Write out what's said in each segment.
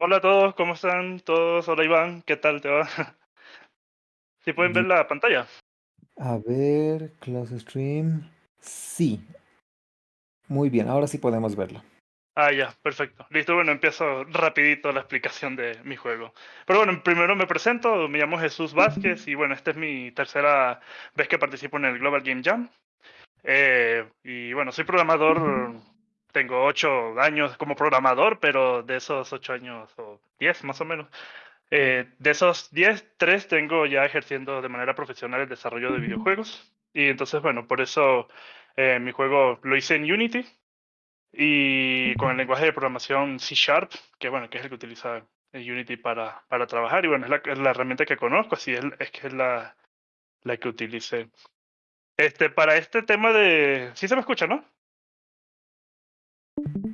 Hola a todos, ¿cómo están todos? Hola Iván, ¿qué tal te va? ¿Sí pueden ver la pantalla? A ver, close stream. Sí, muy bien, ahora sí podemos verlo. Ah, ya, perfecto. Listo, bueno, empiezo rapidito la explicación de mi juego. Pero bueno, primero me presento, me llamo Jesús Vázquez y bueno, esta es mi tercera vez que participo en el Global Game Jam. Eh, y bueno, soy programador, tengo ocho años como programador, pero de esos ocho años, o diez más o menos, eh, de esos diez, tres tengo ya ejerciendo de manera profesional el desarrollo de videojuegos. Y entonces, bueno, por eso eh, mi juego lo hice en Unity y con el lenguaje de programación C Sharp, que bueno, que es el que utiliza Unity para, para trabajar. Y bueno, es la, es la herramienta que conozco, así es, es que es la, la que utilicé. Este, para este tema de... Sí se me escucha, ¿no?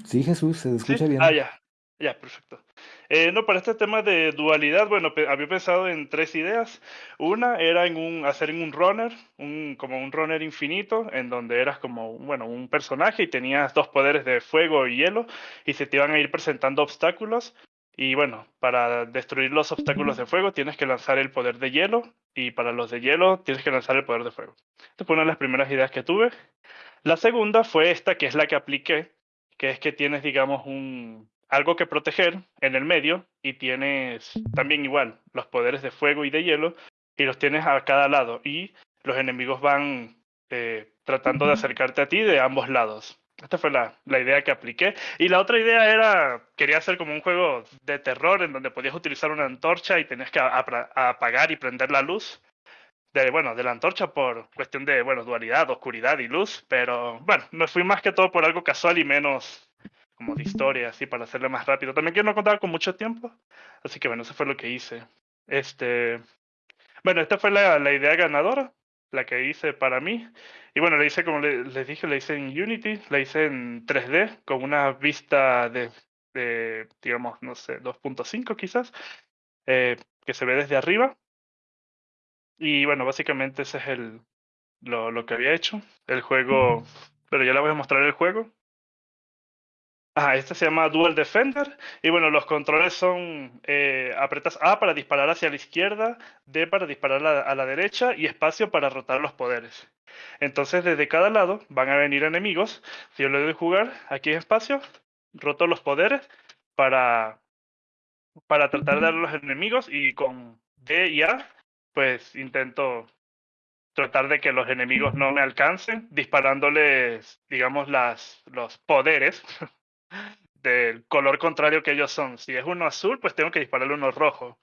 Sí, Jesús, se Sí. escucha Ah, bien. ya. Ya, perfecto. Eh, no, para este tema de dualidad, bueno, había pensado en tres ideas. Una era en un, hacer en un runner, un, como un runner infinito, en donde eras como, bueno, un personaje y tenías dos poderes de fuego y hielo, y se te iban a ir presentando obstáculos. Y bueno, para destruir los obstáculos de fuego tienes que lanzar el poder de hielo, y para los de hielo tienes que lanzar el poder de fuego. Esta fue una de las primeras ideas que tuve. La segunda fue esta, que es la que apliqué, que es que tienes, digamos, un, algo que proteger en el medio y tienes también igual los poderes de fuego y de hielo y los tienes a cada lado y los enemigos van eh, tratando de acercarte a ti de ambos lados. Esta fue la, la idea que apliqué. Y la otra idea era, quería hacer como un juego de terror en donde podías utilizar una antorcha y tenías que apagar y prender la luz de, bueno, de la antorcha por cuestión de, bueno, dualidad, oscuridad y luz, pero bueno, me fui más que todo por algo casual y menos como de historia, así, para hacerle más rápido. También que no contaba con mucho tiempo, así que bueno, eso fue lo que hice. Este, bueno, esta fue la, la idea ganadora, la que hice para mí. Y bueno, la hice, como le- les dije, la hice en Unity, la hice en 3D, con una vista de, de digamos, no sé, 2.5 quizás, eh, que se ve desde arriba. Y bueno, básicamente ese es el, lo, lo que había hecho. El juego, pero ya le voy a mostrar el juego. Ah, este se llama Dual Defender. Y bueno, los controles son, eh, apretas A para disparar hacia la izquierda, D para disparar a la, a la derecha y espacio para rotar los poderes. Entonces, desde cada lado van a venir enemigos. Si yo le doy jugar, aquí en espacio, roto los poderes para, para tratar de dar a los enemigos y con D y A, pues intento tratar de que los enemigos no me alcancen, disparándoles, digamos, las, los poderes del color contrario que ellos son. Si es uno azul, pues tengo que dispararle uno rojo.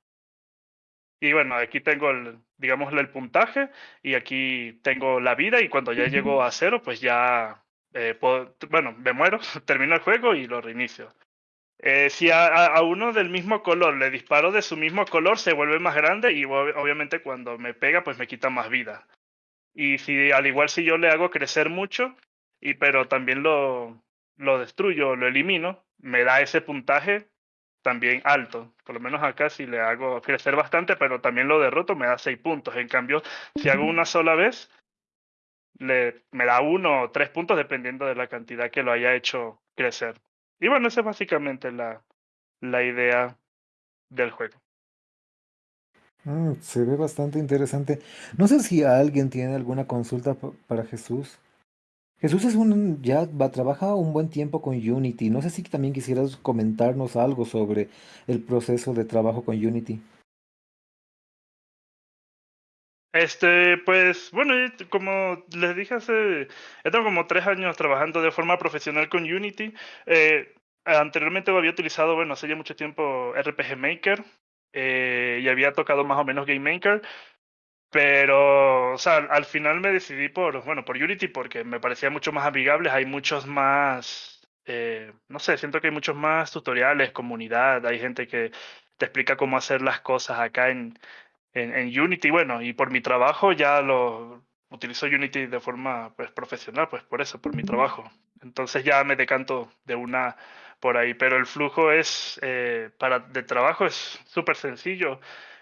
Y bueno, aquí tengo el, digamos, el puntaje y aquí tengo la vida y cuando ya llego a cero, pues ya, eh, puedo, bueno, me muero, termino el juego y lo reinicio. Eh, si a, uno del mismo color le disparo de su mismo color, se vuelve más grande y obviamente cuando me pega, pues me quita más vida. Y si al igual si yo le hago crecer mucho, y pero también lo, lo destruyo, lo elimino, me da ese puntaje también alto. Por lo menos acá si le hago crecer bastante, pero también lo derroto, me da 6 puntos. En cambio, si hago una sola vez, le, me da uno o tres puntos dependiendo de la cantidad que lo haya hecho crecer. Y bueno, esa es básicamente la, la idea del juego. Mm, se ve bastante interesante. No sé si alguien tiene alguna consulta pa- para Jesús. Jesús es un, ya va, trabaja un buen tiempo con Unity. No sé si también quisieras comentarnos algo sobre el proceso de trabajo con Unity. Este, pues, bueno, como les dije hace, he tengo como tres años trabajando de forma profesional con Unity. Eh, anteriormente había utilizado, bueno, hace ya mucho tiempo RPG Maker eh, y había tocado más o menos Game Maker, pero, o sea, al final me decidí por, bueno, por Unity porque me parecía mucho más amigable. Hay muchos más, eh, no sé, siento que hay muchos más tutoriales, comunidad, hay gente que te explica cómo hacer las cosas acá en en, en Unity, bueno, y por mi trabajo ya lo utilizo Unity de forma pues, profesional, pues por eso, por mi trabajo. Entonces ya me decanto de una por ahí, pero el flujo es, eh, para de trabajo es súper sencillo.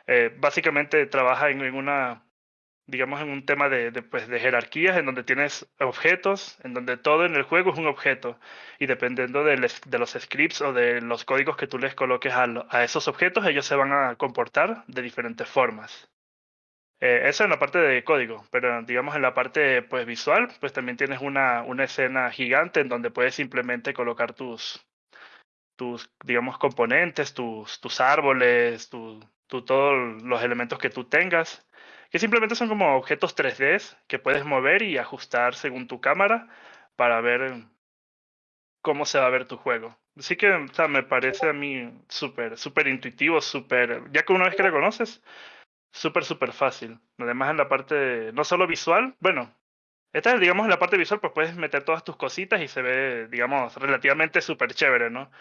Eh, básicamente trabaja en, en una digamos, en un tema de, pues, de jerarquías, en donde tienes objetos, en donde todo en el juego es un objeto. Y dependiendo de, los scripts o de los códigos que tú les coloques a, lo- a esos objetos, ellos se van a comportar de diferentes formas. Eh, eso en la parte de código, pero digamos en la parte pues, visual, pues también tienes una, una escena gigante en donde puedes simplemente colocar tus, tus digamos, componentes, tus, tus árboles, tu, tu- todos los elementos que tú tengas, que simplemente son como objetos 3D que puedes mover y ajustar según tu cámara para ver cómo se va a ver tu juego. Así que, me parece a mí súper, súper intuitivo, súper, ya que una vez que lo conoces, súper, súper fácil. Además en la parte, no solo visual, bueno, esta es, digamos, en la parte visual, pues puedes meter todas tus cositas y se ve, digamos, relativamente súper chévere, ¿no?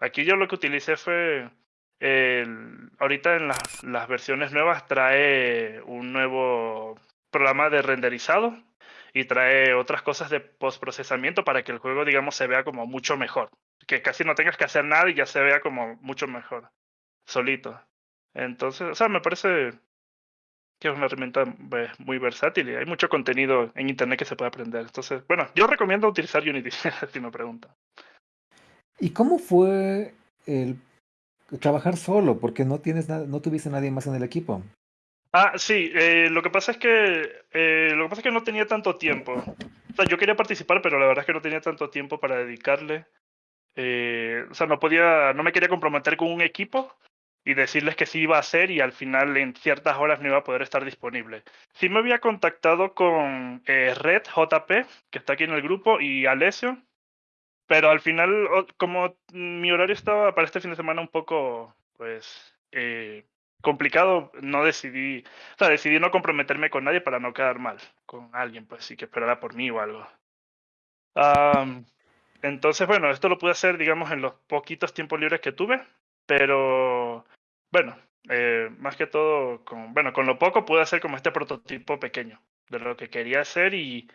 Aquí yo lo que utilicé fue, ahorita en las, las versiones nuevas trae un nuevo programa de renderizado y trae otras cosas de postprocesamiento para que el juego, digamos, se vea como mucho mejor. Que casi no tengas que hacer nada y ya se vea como mucho mejor, solito. Entonces, o sea, me parece que es una herramienta pues, muy versátil y hay mucho contenido en internet que se puede aprender. Entonces, bueno, yo recomiendo utilizar Unity, si me preguntan. ¿Y cómo fue el trabajar solo? Porque no tienes no tuviste nadie más en el equipo. Ah, sí, eh, lo que pasa es que eh, lo que pasa es que no tenía tanto tiempo. O sea, yo quería participar, pero la verdad es que no tenía tanto tiempo para dedicarle. Eh, o sea, no podía, no me quería comprometer con un equipo y decirles que sí iba a hacer y al final en ciertas horas no iba a poder estar disponible. Sí me había contactado con eh, Red JP, que está aquí en el grupo, y Alessio, pero al final, como mi horario estaba para este fin de semana un poco, pues, eh, complicado, no decidí, o sea, decidí no comprometerme con nadie para no quedar mal con alguien, pues sí que esperara por mí o algo. Am, entonces, bueno, esto lo pude hacer, digamos, en los poquitos tiempos libres que tuve, pero bueno, eh, más que todo, con, bueno, con lo poco pude hacer como este prototipo pequeño de lo que quería hacer y,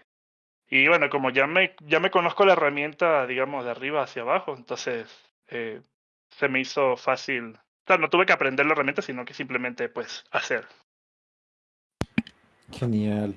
y bueno, como ya me, ya me conozco la herramienta, digamos, de arriba hacia abajo, entonces eh, se me hizo fácil. O sea, no tuve que aprender la herramienta, sino que simplemente, pues, hacer. Genial.